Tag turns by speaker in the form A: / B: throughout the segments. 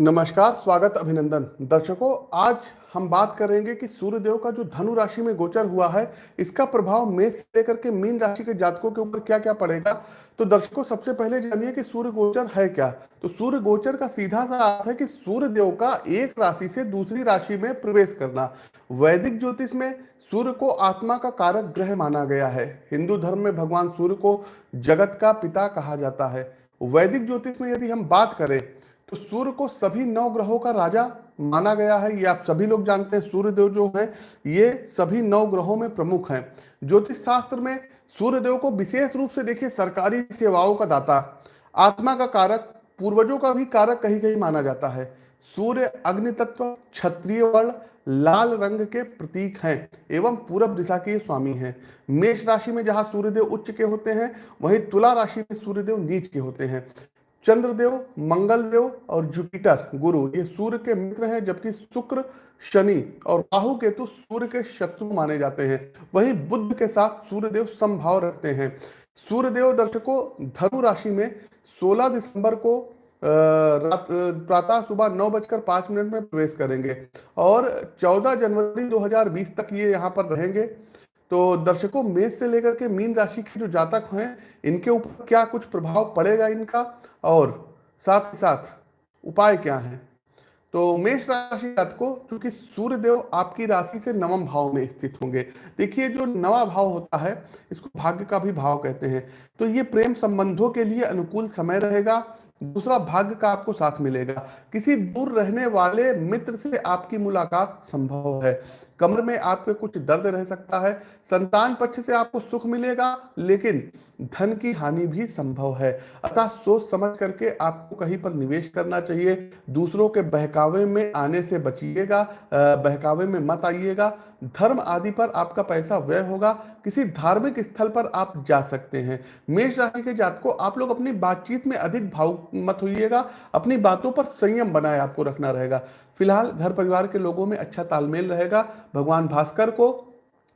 A: नमस्कार, स्वागत अभिनंदन। दर्शकों, आज हम बात करेंगे कि सूर्यदेव का जो धनु राशि में गोचर हुआ है, इसका प्रभाव मेष से लेकर के मीन राशि के जातकों के ऊपर क्या क्या पड़ेगा? तो दर्शकों, सबसे पहले जानिए कि सूर्य गोचर है क्या? तो सूर्य गोचर का सीधा सा अर्थ है कि सूर्य देव का एक राशि से दूसरी राशि में प्रवेश करना। वैदिक ज्योतिष में सूर्य को आत्मा का कारक ग्रह माना गया है। हिंदू धर्म में भगवान सूर्य को जगत का पिता कहा जाता है। वैदिक ज्योतिष में यदि हम बात करें तो सूर्य को सभी नौ ग्रहों का राजा माना गया है। ये आप सभी लोग जानते हैं सूर्य देव जो है, ये सभी नौ ग्रहों में प्रमुख हैं। ज्योतिष शास्त्र में सूर्य देव को विशेष रूप से देखिए, सरकारी सेवाओं का दाता, आत्मा का कारक, पूर्वजों का भी कारक कहीं कहीं माना जाता है। सूर्य अग्नि तत्व क्षत्रिय वर्ण, लाल रंग के प्रतीक हैं एवं पूरब दिशा के स्वामी हैं। मेष राशि में जहाँ सूर्यदेव उच्च के होते हैं, वहीं तुला राशि में सूर्यदेव नीच के होते हैं। चंद्रदेव, मंगलदेव और जुपिटर। गुरु, ये सूर्य के मित्र हैं, जबकि शुक्र, शनि और राहु केतु सूर्य के शत्रु माने जाते हैं। वहीं बुद्ध के साथ सूर्यदेव समभाव रखते हैं। सूर्यदेव दर्शकों, धनु राशि में 16 दिसंबर को प्रातः सुबह नौ बजकर पाँच मिनट में प्रवेश करेंगे और 14 जनवरी 2020 तक ये यहाँ पर रहेंगे। तो दर्शकों, मेष से लेकर के मीन राशि के जो जातक हैं, इनके ऊपर क्या कुछ प्रभाव पड़ेगा इनका? और साथ ही साथ उपाय क्या है? तो मेष राशि जातकों, चूँकि सूर्य देव आपकी राशि से नवम भाव में स्थित होंगे। देखिए, जो नवा भाव होता है, इसको भाग्य का भी भाव कहते हैं। तो ये प्रेम संबंधों के लिए अनुकूल समय रहेगा, दूसरा भाग्य का आपको साथ मिलेगा। किसी दूर रहने वाले मित्र से आपकी मुलाकात संभव है। कमर में आपके कुछ दर्द रह सकता है, संतान पक्ष से आपको सुख मिलेगा, लेकिन धन की हानि भी संभव है। अतः सोच समझ करके आपको कहीं पर निवेश करना चाहिए। दूसरों के बहकावे में आने से बचिएगा बहकावे में मत आइएगा। धर्म आदि पर आपका पैसा व्यय होगा। किसी धार्मिक स्थल पर आप जा सकते हैं। मेष राशि के जात को आप लोग अपनी बातचीत में अधिक भाव मत होइएगा। अपनी बातों पर संयम बनाए आपको रखना रहेगा। फ़िलहाल घर परिवार के लोगों में अच्छा तालमेल रहेगा। भगवान भास्कर को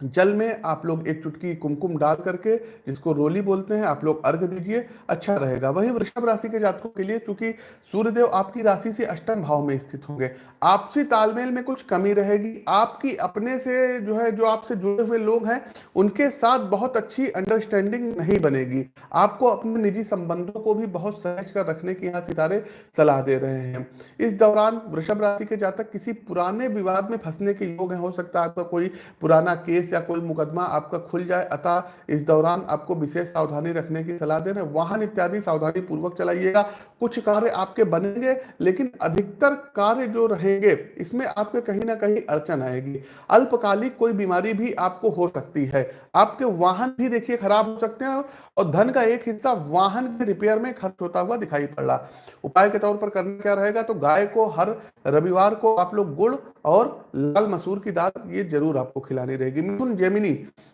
A: जल में आप लोग एक चुटकी कुमकुम डाल करके, जिसको रोली बोलते हैं, आप लोग अर्घ दीजिए अच्छा रहेगा। वहीं वृषभ राशि के जातकों के लिए, चूँकि सूर्यदेव आपकी राशि से अष्टम भाव में स्थित होंगे, आपसी तालमेल में कुछ कमी रहेगी। आपकी अपने से जो है, जो आपसे जुड़े हुए लोग हैं, उनके साथ बहुत अच्छी अंडरस्टैंडिंग नहीं बनेगी। आपको अपने निजी संबंधों को भी बहुत सहज कर रखने की यहाँ सितारे सलाह दे रहे हैं। इस दौरान वृषभ राशि के जातक किसी पुराने विवाद में फंसने के योग हो सकता है आपका कोई पुराना केस या कोई मुकदमा आपका खुल जाए, अतः इस दौरान आपको विशेष सावधानी रखने की सलाह दे रहे वाहन इत्यादि सावधानी पूर्वक चलाइएगा। कुछ कार्य आपके बनेंगे, लेकिन अधिकतर कार्य जो रहेंगे, इसमें आपके कहीं ना कहीं अड़चन आएगी। अल्पकालिक कोई बीमारी भी आपको हो सकती है। आपके वाहन भी देखिए खराब हो सकते हैं और धन का एक हिस्सा वाहन के रिपेयर में खर्च होता हुआ दिखाई पड़ रहा। उपाय के तौर पर करना क्या रहेगा? तो गाय को हर रविवार को आप लोग गुड़ और लाल मसूर की दाल ये ज़रूर आपको खिलानी रहेगी। मिथुन जेमिनी।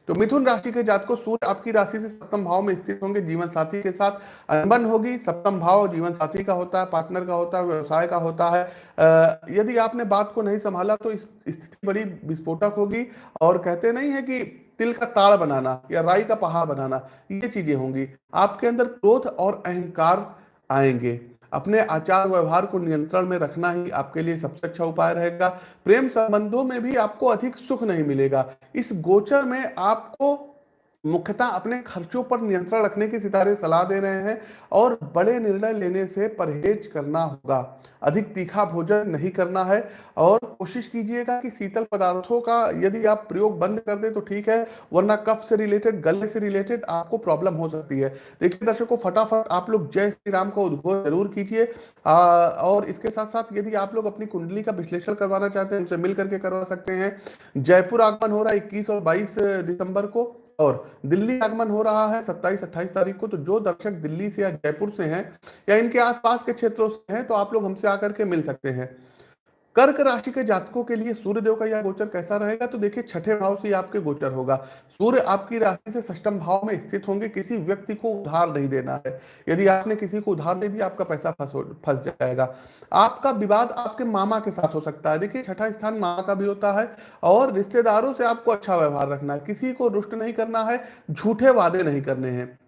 A: तो मिथुन राशि के जात को सूर्य आपकी राशि से सप्तम भाव में स्थित होंगे जीवन साथी के साथ। अनबन होगी, सप्तम भाव जीवन साथी का होता है, पार्टनर का होता है, व्यवसाय का होता है। यदि आपने बात को नहीं संभाला तो स्थिति बड़ी विस्फोटक होगी और कहते नहीं है कि तिल का ताड़ बनाना या राई का पहाड़ बनाना, ये चीज़ें होंगी। आपके अंदर क्रोध और अहंकार आएँगे। अपने आचार व्यवहार को नियंत्रण में रखना ही आपके लिए सबसे अच्छा उपाय रहेगा। प्रेम संबंधों में भी आपको अधिक सुख नहीं मिलेगा। इस गोचर में आपको मुख्यतः अपने खर्चों पर नियंत्रण रखने की सितारे सलाह दे रहे हैं और बड़े निर्णय लेने से परहेज करना होगा। अधिक तीखा भोजन नहीं करना है और कोशिश कीजिएगा कि शीतल पदार्थों का यदि आप प्रयोग बंद कर दें तो ठीक है, वरना कफ से रिलेटेड, गले से रिलेटेड आपको प्रॉब्लम हो सकती है। देखिए दर्शकों, फटाफट आप लोग जय श्री राम का उद्घोष ज़रूर कीजिए। और इसके साथ साथ यदि आप लोग अपनी कुंडली का विश्लेषण करवाना चाहते हैं, उनसे मिल करके करवा सकते हैं। जयपुर आगमन हो रहा है इक्कीस और बाईस दिसंबर को। और दिल्ली आगमन हो रहा है 27 28 तारीख को तो जो दर्शक दिल्ली से या जयपुर से हैं या इनके आसपास के क्षेत्रों से हैं तो आप लोग हमसे आकर के मिल सकते हैं। कर्क राशि के जातकों के लिए सूर्य देव का यह गोचर कैसा रहेगा? तो देखिए, छठे भाव से आपके गोचर होगा। सूर्य आपकी राशि से सष्टम भाव में स्थित होंगे। किसी व्यक्ति को उधार नहीं देना है। यदि आपने किसी को उधार दे दिया, आपका पैसा फंस फंस जाएगा। आपका विवाद आपके मामा के साथ हो सकता है। देखिए, छठा स्थान मामा का भी होता है और रिश्तेदारों से आपको अच्छा व्यवहार रखना है। किसी को रुष्ट नहीं करना है, झूठे वादे नहीं करने हैं।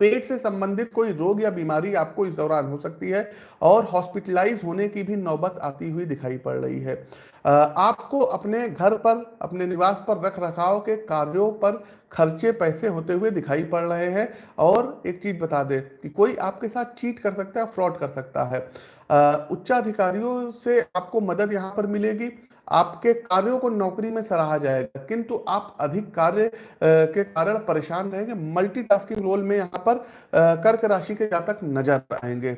A: पेट से संबंधित कोई रोग या बीमारी आपको इस दौरान हो सकती है और हॉस्पिटलाइज होने की भी नौबत आती हुई दिखाई पड़ रही है। आपको अपने घर पर, अपने निवास पर रख रखाव के कार्यों पर खर्चे पैसे होते हुए दिखाई पड़ रहे हैं। और एक चीज़ बता दे कि कोई आपके साथ चीट कर सकता है फ्रॉड कर सकता है। उच्चाधिकारियों से आपको मदद यहाँ पर मिलेगी। आपके कार्यों को नौकरी में सराहा जाएगा। किंतु आप अधिक कार्य के कारण परेशान रहेंगे। मल्टीटास्किंग रोल में यहाँ पर कर्क राशि के जातक नज़र आएँगे।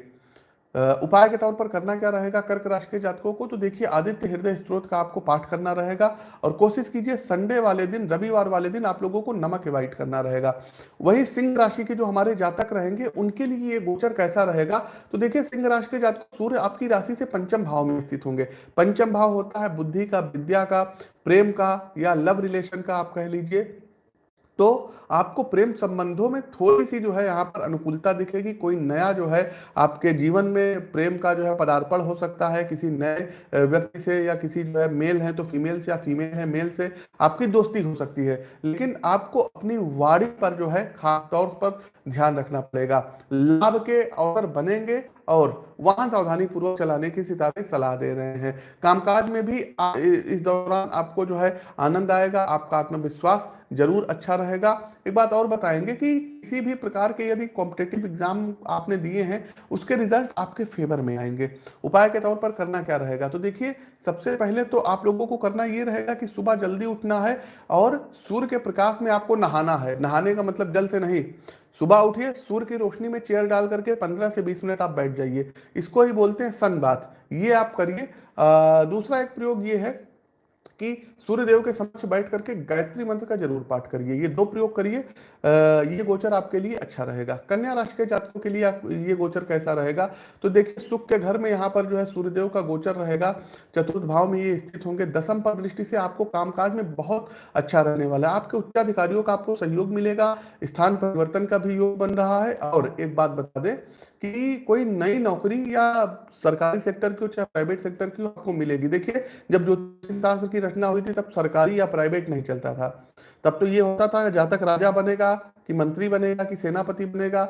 A: उपाय के तौर पर करना क्या रहेगा? कर्क राशि के जातकों को तो देखिए, आदित्य हृदय स्त्रोत का आपको पाठ करना रहेगा और कोशिश कीजिए संडे वाले दिन, रविवार वाले दिन आप लोगों को नमक एवाइट करना रहेगा। वही सिंह राशि के जो हमारे जातक रहेंगे, उनके लिए ये गोचर कैसा रहेगा? तो देखिए, सिंह राशि के जातक सूर्य आपकी राशि से पंचम भाव में स्थित होंगे। पंचम भाव होता है बुद्धि का, विद्या का, प्रेम का या लव रिलेशन का आप कह लीजिए। तो आपको प्रेम संबंधों में थोड़ी सी जो है यहाँ पर अनुकूलता दिखेगी, कोई नया जो है आपके जीवन में प्रेम का जो है पदार्पण हो सकता है, किसी नए व्यक्ति से या किसी जो है मेल है तो फीमेल से या फीमेल है मेल से आपकी दोस्ती हो सकती है। लेकिन आपको अपनी वाड़ी पर जो है खासतौर पर ध्यान रखना पड़ेगा। लाभ के अवसर बनेंगे और वाहन सावधानी पूर्वक चलाने की सितारे सलाह दे रहे हैं। कामकाज में भी इस दौरान आपको जो है आनंद आएगा, आपका आत्मविश्वास ज़रूर अच्छा रहेगा। एक बात और बताएँगे कि किसी भी प्रकार के यदि कॉम्पिटेटिव एग्ज़ाम आपने दिए हैं, उसके रिज़ल्ट आपके फेवर में आएँगे। उपाय के तौर पर करना क्या रहेगा? तो देखिए, सबसे पहले तो आप लोगों को करना ये रहेगा कि सुबह जल्दी उठना है और सूर्य के प्रकाश में आपको नहाना है। नहाने का मतलब जल से नहीं सुबह उठिए, सूर्य की रोशनी में चेयर डाल करके 15 से 20 मिनट आप बैठ जाइए। इसको ही बोलते हैं सन बात ये आप करिए। दूसरा एक प्रयोग ये है कि सूर्यदेव के समक्ष बैठ करके गायत्री मंत्र का ज़रूर पाठ करिए। ये दो प्रयोग करिए। ये गोचर आपके लिए अच्छा रहेगा। कन्या राशि के जातकों के लिए ये गोचर कैसा रहेगा? तो देखिए, सुख के घर में यहाँ पर जो है सूर्यदेव का गोचर रहेगा। चतुर्थ भाव में ये स्थित होंगे। दसम पर दृष्टि से आपको कामकाज में बहुत अच्छा रहने वाला है। आपके उच्चाधिकारियों का आपको सहयोग मिलेगा। स्थान परिवर्तन का भी योग बन रहा है। और एक बात बता दें कि कोई नई नौकरी या सरकारी सेक्टर की चाहे प्राइवेट सेक्टर की आपको मिलेगी। देखिए, जब ज्योतिष शास्त्र की रचना हुई थी, तब सरकारी या प्राइवेट नहीं चलता था। तब तो ये होता था जातक राजा बनेगा, कि मंत्री बनेगा, कि सेनापति बनेगा,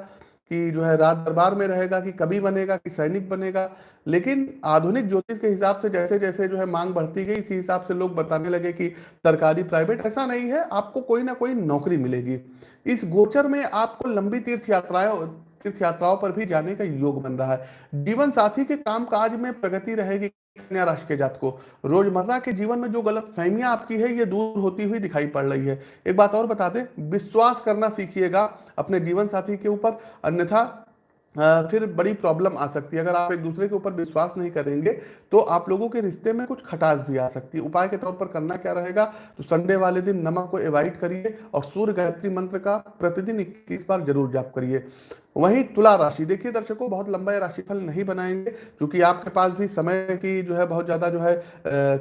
A: कि जो है राज दरबार में रहेगा, कि कभी बनेगा, कि सैनिक बनेगा। लेकिन आधुनिक ज्योतिष के हिसाब से जैसे जैसे जो है मांग बढ़ती गई, इसी हिसाब से लोग बताने लगे कि सरकारी, प्राइवेट ऐसा नहीं है, आपको कोई ना कोई नौकरी मिलेगी। इस गोचर में आपको लंबी तीर्थ यात्राएँ तीर्थ यात्राओं पर भी जाने का योग बन रहा है। जीवन साथी के काम काज में प्रगति रहेगी कन्या राशि के जात को रोज़मर्रा के जीवन में जो गलत फहमियाँ आपकी है, ये दूर होती हुई दिखाई पड़ रही है। एक बात और बता दें, विश्वास करना सीखिएगा अपने जीवन साथी के ऊपर, अन्यथा फिर बड़ी प्रॉब्लम आ सकती है। अगर आप एक दूसरे के ऊपर विश्वास नहीं करेंगे तो आप लोगों के रिश्ते में कुछ खटास भी आ सकती है। उपाय के तौर पर करना क्या रहेगा तो संडे वाले दिन नमक को एवॉइड करिए और सूर्य गायत्री मंत्र का प्रतिदिन इक्कीस बार ज़रूर जाप करिए। वहीं तुला राशि। देखिए दर्शकों, बहुत लंबा राशिफल नहीं बनाएँगे, क्योंकि आपके पास भी समय की जो है, बहुत ज़्यादा जो है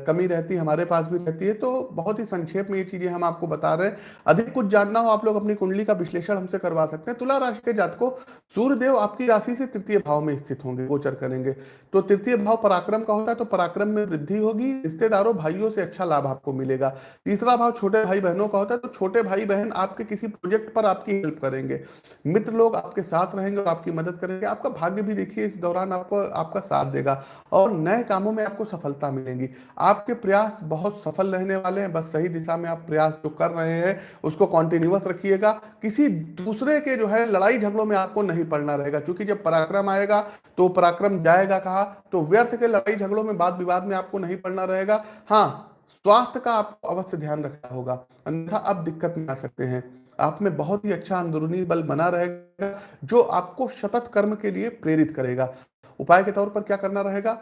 A: कमी रहती है हमारे पास भी रहती है तो बहुत ही संक्षेप में ये चीज़ें हम आपको बता रहे हैं। अधिक कुछ जानना हो, आप लोग अपनी कुंडली का विश्लेषण हमसे करवा सकते हैं। तुला राशि के जात को सूर्यदेव आपकी राशि से तृतीय भाव में स्थित होंगे, गोचर करेंगे। तो तृतीय भाव पराक्रम का होता है तो पराक्रम में वृद्धि होगी, रिश्तेदारों, भाइयों से अच्छा लाभ आपको मिलेगा। तीसरा भाव छोटे भाई बहनों का होता है तो छोटे भाई बहन आपके किसी प्रोजेक्ट पर आपकी हेल्प करेंगे। मित्र लोग आपके साथ साथ रहेंगे और आपकी मदद करेंगे। आपका भाग्य भी देखिए, इस दौरान आपको आपका साथ देगा और नए कामों में आपको सफलता मिलेगी। आपके प्रयास बहुत सफल रहने वाले हैं। बस सही दिशा में आप प्रयास जो कर रहे हैं, उसको कॉन्टिन्यूस रखिएगा। किसी दूसरे के जो है, लड़ाई झगड़ों में आपको नहीं पड़ना रहेगा। क्योंकि जब पराक्रम आएगा तो पराक्रम जाएगा कहा? तो व्यर्थ के लड़ाई झगड़ों में बात विवाद में आपको नहीं पड़ना रहेगा। हाँ स्वास्थ्य का आपको अवश्य ध्यान रखना होगा। अन्यथा अब दिक्कत में आ सकते हैं। आप में बहुत ही अच्छा अंदरूनी बल बना रहेगा, जो आपको सतत कर्म के लिए प्रेरित करेगा। उपाय के तौर पर क्या करना रहेगा?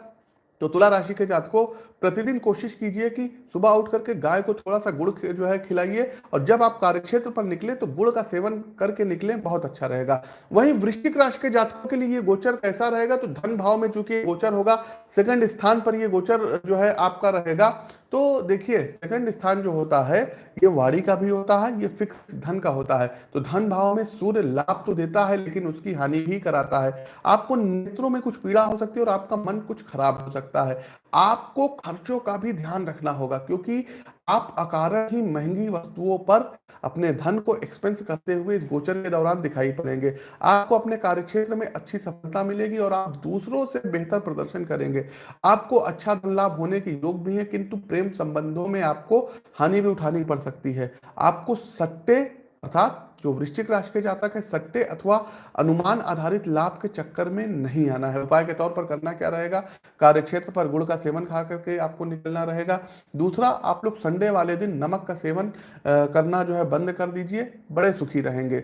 A: तो तुला राशि के जात को प्रतिदिन कोशिश कीजिए कि सुबह उठ करके गाय को थोड़ा सा गुड़ जो है खिलाइए और जब आप कार्यक्षेत्र पर निकले तो गुड़ का सेवन करके निकले, बहुत अच्छा रहेगा। वहीं वृश्चिक राशि के जातकों के लिए ये गोचर कैसा रहेगा? तो धन भाव में चूँकि गोचर होगा, सेकंड स्थान पर ये गोचर जो है आपका रहेगा। तो देखिए, सेकंड स्थान जो होता है, ये वाड़ी का भी होता है, ये फिक्स धन का होता है। तो धन भाव में सूर्य लाभ तो देता है, लेकिन उसकी हानि भी कराता है। आपको नेत्रों में कुछ पीड़ा हो सकती है और आपका मन कुछ खराब हो सकता है। आपको खर्चों का भी ध्यान रखना होगा, क्योंकि आप अकारण ही महँगी वस्तुओं पर अपने धन को एक्सपेंस करते हुए इस गोचर के दौरान दिखाई पड़ेंगे। आपको अपने कार्यक्षेत्र में अच्छी सफलता मिलेगी और आप दूसरों से बेहतर प्रदर्शन करेंगे। आपको अच्छा धन लाभ होने के योग भी है, किंतु प्रेम संबंधों में आपको हानि भी उठानी पड़ सकती है। आपको सट्टे, अर्थात जो वृश्चिक राशि के जातक है, सट्टे अथवा अनुमान आधारित लाभ के चक्कर में नहीं आना है। उपाय के तौर पर करना क्या रहेगा? कार्यक्षेत्र पर गुड़ का सेवन खा करके आपको निकलना रहेगा। दूसरा, आप लोग संडे वाले दिन नमक का सेवन करना जो है बंद कर दीजिए, बड़े सुखी रहेंगे।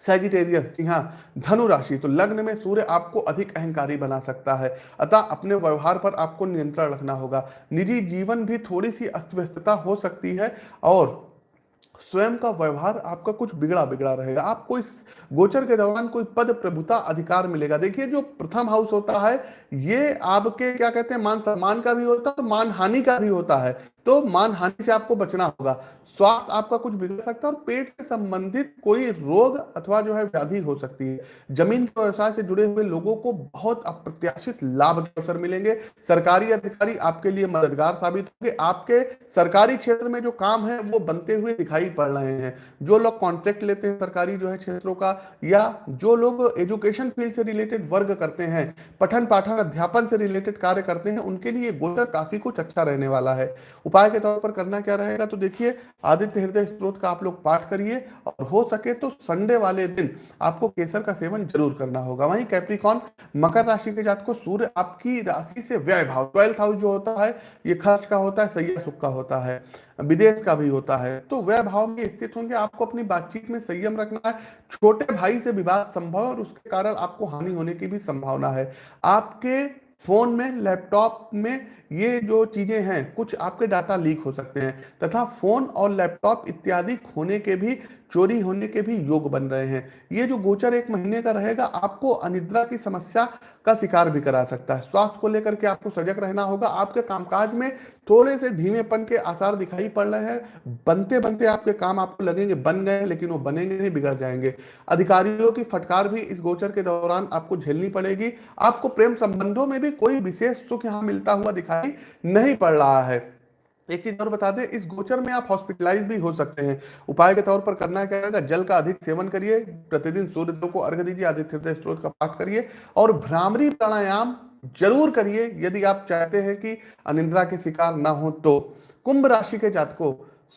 A: सेजिटेरियस जी हाँ धनु राशि तो लग्न में सूर्य आपको अधिक अहंकारी बना सकता है, अतः अपने व्यवहार पर आपको नियंत्रण रखना होगा। निजी जीवन भी थोड़ी सी अस्त व्यस्तता हो सकती है, और स्वयं का व्यवहार आपका कुछ बिगड़ा बिगड़ा रहेगा। आपको इस गोचर के दौरान कोई पद प्रभुता अधिकार मिलेगा। देखिए, जो प्रथम हाउस होता है, ये आपके, क्या कहते हैं, मान सम्मान का भी होता है मान हानि का भी होता है। तो मान हानि से आपको बचना होगा। स्वास्थ्य आपका कुछ बिगड़ सकता है और पेट से संबंधित कोई रोग अथवा जो है व्याधि हो सकती है। ज़मीन के व्यवसाय से जुड़े हुए लोगों को बहुत अप्रत्याशित लाभ के अवसर मिलेंगे। सरकारी अधिकारी आपके लिए मददगार साबित होंगे। आपके सरकारी क्षेत्र में जो काम है, वो बनते हुए दिखाई पड़ रहे हैं। जो लोग कॉन्ट्रैक्ट लेते हैं सरकारी जो है क्षेत्रों का, या जो लोग एजुकेशन फ़ील्ड से रिलेटेड वर्ग करते हैं पठन पाठन अध्यापन से रिलेटेड कार्य करते हैं, उनके लिए गोचर काफ़ी कुछ अच्छा रहने वाला है। उपाय के तौर पर करना क्या रहेगा? तो देखिए, आदित्य हृदय स्त्रोत का आप लोग पाठ करिए और हो सके तो संडे वाले दिन आपको केसर का सेवन ज़रूर करना होगा। वहीं कैप्रिकॉन मकर राशि के जात को सूर्य आपकी राशि से व्यय भाव ट्वेल्थ हाउस जो होता है, ये खर्च का होता है सही सुख का होता है, विदेश का भी होता है। तो व्यय भाव में स्थित होंगे, आपको अपनी बातचीत में संयम रखना है, छोटे भाई से विवाद संभव और उसके कारण आपको हानि होने की भी संभावना है। आपके फ़ोन में, लैपटॉप में ये जो चीज़ें हैं, कुछ आपके डाटा लीक हो सकते हैं, तथा फ़ोन और लैपटॉप इत्यादि खोने के भी, चोरी होने के भी योग बन रहे हैं। ये जो गोचर एक महीने का रहेगा, आपको अनिद्रा की समस्या का शिकार भी करा सकता है। स्वास्थ्य को लेकर के आपको सजग रहना होगा। आपके कामकाज में थोड़े से धीमेपन के आसार दिखाई पड़ रहे हैं। बनते बनते आपके काम आपको लगेंगे, बन गए, लेकिन वो बनेंगे नहीं, बिगड़ जाएँगे। अधिकारियों की फटकार भी इस गोचर के दौरान आपको झेलनी पड़ेगी। आपको प्रेम संबंधों में भी कोई विशेष सुख यहाँ मिलता हुआ दिखाई नहीं पड़ रहा है। एक चीज़ और बता दें, इस गोचर में आप हॉस्पिटलाइज भी हो सकते हैं। उपाय के तौर पर करना क्या रहेगा जल का अधिक सेवन करिए, प्रतिदिन सूर्यदेव को अर्घ दीजिए, आदित्य स्त्रोत का पाठ करिए और भ्रामरी प्राणायाम ज़रूर करिए। यदि आप चाहते हैं कि अनिंद्रा के शिकार ना हो तो। कुंभ राशि के जातकों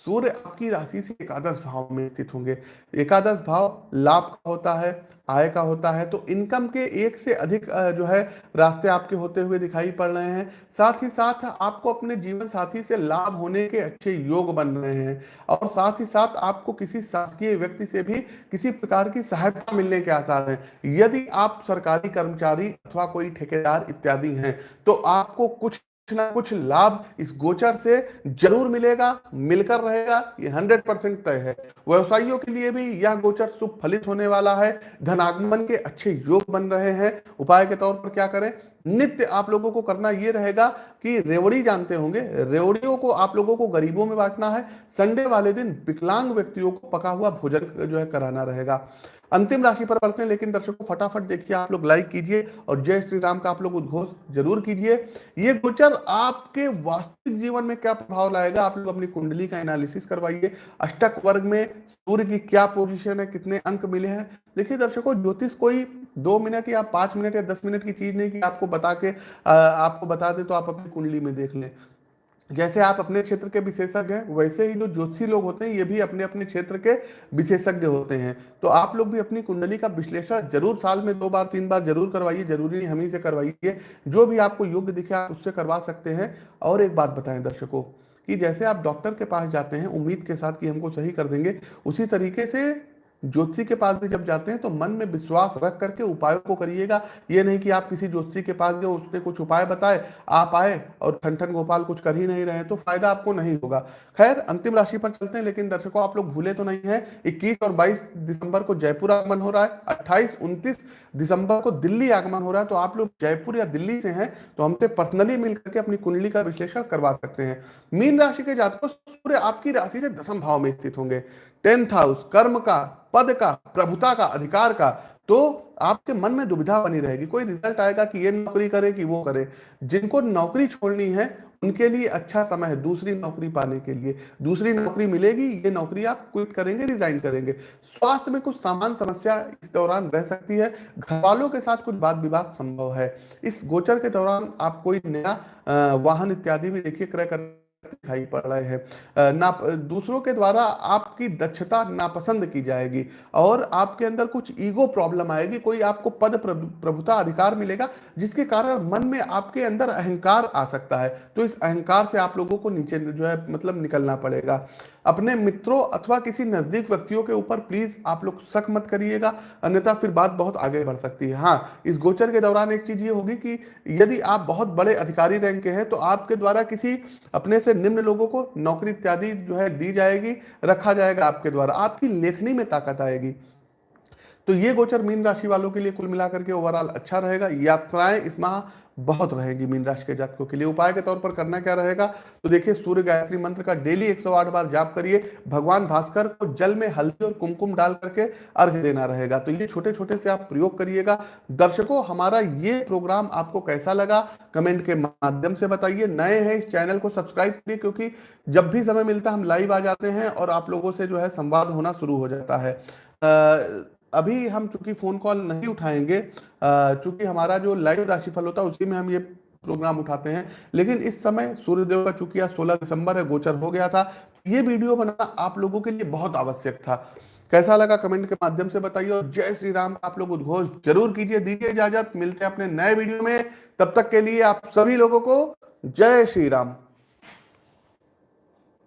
A: सूर्य आपकी राशि से एकादश भाव में स्थित होंगे। एकादश भाव लाभ का होता है, आय का होता है तो इनकम के एक से अधिक जो है, रास्ते आपके होते हुए दिखाई पड़ रहे हैं। साथ ही साथ आपको अपने जीवन साथी से लाभ होने के अच्छे योग बन रहे हैं और साथ ही साथ आपको किसी शासकीय व्यक्ति से भी किसी प्रकार की सहायता मिलने के आसार हैं। यदि आप सरकारी कर्मचारी अथवा कोई ठेकेदार इत्यादि हैं तो आपको कुछ ना कुछ लाभ इस गोचर से ज़रूर मिलेगा, मिलकर रहेगा, ये हंड्रेड परसेंट तय है। व्यवसायियों के लिए भी यह गोचर शुभ फलित होने वाला है। धनागमन के अच्छे योग बन रहे हैं। उपाय के तौर पर क्या करें? नित्य आप लोगों को करना यह रहेगा कि रेवड़ी जानते होंगे। रेवड़ियों को आप लोगों को गरीबों में बांटना है। संडे वाले दिन विकलांग व्यक्तियों को पका हुआ भोजन जो है कराना रहेगा। अंतिम राशि पर बढ़ते हैं, लेकिन दर्शकों, फटाफट देखिए, आप लोग लाइक कीजिए और जय श्री राम का आप लोग उद्घोष ज़रूर कीजिए। ये गोचर आपके वास्तविक जीवन में क्या प्रभाव लाएगा, आप लोग अपनी कुंडली का एनालिसिस करवाइए। अष्टक वर्ग में सूर्य की क्या पोजीशन है, कितने अंक मिले हैं? देखिए दर्शकों, ज्योतिष कोई दो मिनट या पाँच मिनट या दस मिनट की चीज़ नहीं कि आपको बता के आपको बता दे तो आप अपनी कुंडली में देख लें। जैसे आप अपने क्षेत्र के विशेषज्ञ हैं, वैसे ही जो ज्योतिषी लोग होते हैं, ये भी अपने अपने क्षेत्र के विशेषज्ञ होते हैं। तो आप लोग भी अपनी कुंडली का विश्लेषण ज़रूर साल में दो बार, तीन बार ज़रूर करवाइए, ज़रूरी नहीं हम ही से करवाइए। जो भी आपको योग्य दिखे, आप उससे करवा सकते हैं। और एक बात बताएँ दर्शकों, कि जैसे आप डॉक्टर के पास जाते हैं, उम्मीद के साथ कि हमको सही कर देंगे, उसी तरीके से ज्योतिषी के पास भी जब जाते हैं तो मन में विश्वास रख करके उपायों को करिएगा। ये नहीं कि आप किसी ज्योतिषी के पास गए उसने कुछ उपाय बताए, आप आए और ठन गोपाल कुछ कर ही नहीं रहे तो फ़ायदा आपको नहीं होगा। खैर, अंतिम राशि पर चलते हैं, लेकिन दर्शकों, आप लोग भूले तो नहीं है। इक्कीस और बाईस दिसंबर को जयपुर आगमन हो रहा है। अट्ठाईस, उनतीस दिसंबर को दिल्ली आगमन हो रहा है तो आप लोग जयपुर या दिल्ली से हैं तो हमसे पर्सनली मिल करके अपनी कुंडली का विश्लेषण करवा सकते हैं। मीन राशि के जातकों, सूर्य आपकी राशि से दसम भाव में स्थित होंगे। टेंथ हाउस, कर्म का, पद का, प्रभुता का, अधिकार का तो आपके मन में दुविधा बनी रहेगी। कोई रिज़ल्ट आएगा कि ये नौकरी करे, कि वो करे। जिनको नौकरी छोड़नी है उनके लिए अच्छा समय है दूसरी नौकरी पाने के लिए। दूसरी नौकरी मिलेगी, ये नौकरी आप क्विट करेंगे रिजाइन करेंगे। स्वास्थ्य में कुछ सामान्य समस्या इस दौरान रह सकती है। घर वालों के साथ कुछ बात विवाद संभव है। इस गोचर के दौरान आप कोई नया वाहन इत्यादि भी देखिए, क्रय कर दिखाई पड़ रहे हैं। ना दूसरों के द्वारा आपकी दक्षता नापसंद की जाएगी और आपके अंदर कुछ ईगो प्रॉब्लम आएगी, कोई आपको पद प्रभुता अधिकार मिलेगा, जिसके कारण मन में आपके अंदर अहंकार आ सकता है। तो इस अहंकार से आप लोगों को नीचे जो है मतलब निकलना पड़ेगा। अपने मित्रों अथवा किसी नज़दीक व्यक्तियों के ऊपर प्लीज़ आप लोग शक मत करिएगा, अन्यथा फिर बात बहुत आगे बढ़ सकती है। हाँ इस गोचर के दौरान एक चीज़ ये होगी कि यदि आप बहुत बड़े अधिकारी रैंक के हैं तो आपके द्वारा किसी अपने से निम्न लोगों को नौकरी इत्यादि जो है दी जाएगी, रखा जाएगा आपके द्वारा। आपकी लेखनी में ताकत आएगी। तो ये गोचर मीन राशि वालों के लिए कुल मिलाकर के ओवरऑल अच्छा रहेगा। यात्राएँ इस माह बहुत रहेगी मीन राशि के जातकों के लिए। उपाय के तौर पर करना क्या रहेगा? तो देखिए, सूर्य गायत्री मंत्र का डेली 108 बार जाप करिए। भगवान भास्कर को जल में हल्दी और कुमकुम डाल करके अर्घ देना रहेगा। तो ये छोटे छोटे से आप प्रयोग करिएगा। दर्शकों, हमारा ये प्रोग्राम आपको कैसा लगा? कमेंट के माध्यम से बताइए। नए हैं इस चैनल को सब्सक्राइब करिए, क्योंकि जब भी समय मिलता है, हम लाइव आ जाते हैं और आप लोगों से जो है संवाद होना शुरू हो जाता है। अभी हम चूँकि फ़ोन कॉल नहीं उठाएँगे चूँकि हमारा जो लाइव राशिफल होता है उसी में हम ये प्रोग्राम उठाते हैं। लेकिन इस समय सूर्यदेव का चूँकि आज सोलह दिसंबर है, गोचर हो गया था, ये वीडियो बनाना आप लोगों के लिए बहुत आवश्यक था। कैसा लगा कमेंट के माध्यम से बताइए और जय श्री राम, आप लोग उद्घोष ज़रूर कीजिए, दीजिए इजाज़त, मिलते हैं अपने नए वीडियो में। तब तक के लिए आप सभी लोगों को जय श्री राम।